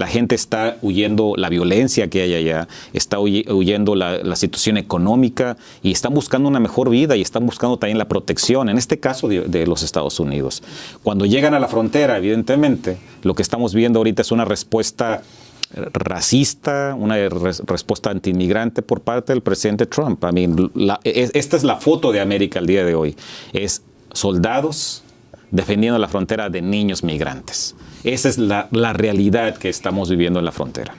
La gente está huyendo la violencia que hay allá, está huyendo la, situación económica y están buscando una mejor vida y están buscando también la protección, en este caso de, los Estados Unidos. Cuando llegan a la frontera, evidentemente, lo que estamos viendo ahorita es una respuesta racista, una respuesta antiinmigrante por parte del presidente Trump. I mean, la, es, esta es la foto de América el día de hoy. Es soldados defendiendo la frontera de niños migrantes. Esa es la, realidad que estamos viviendo en la frontera.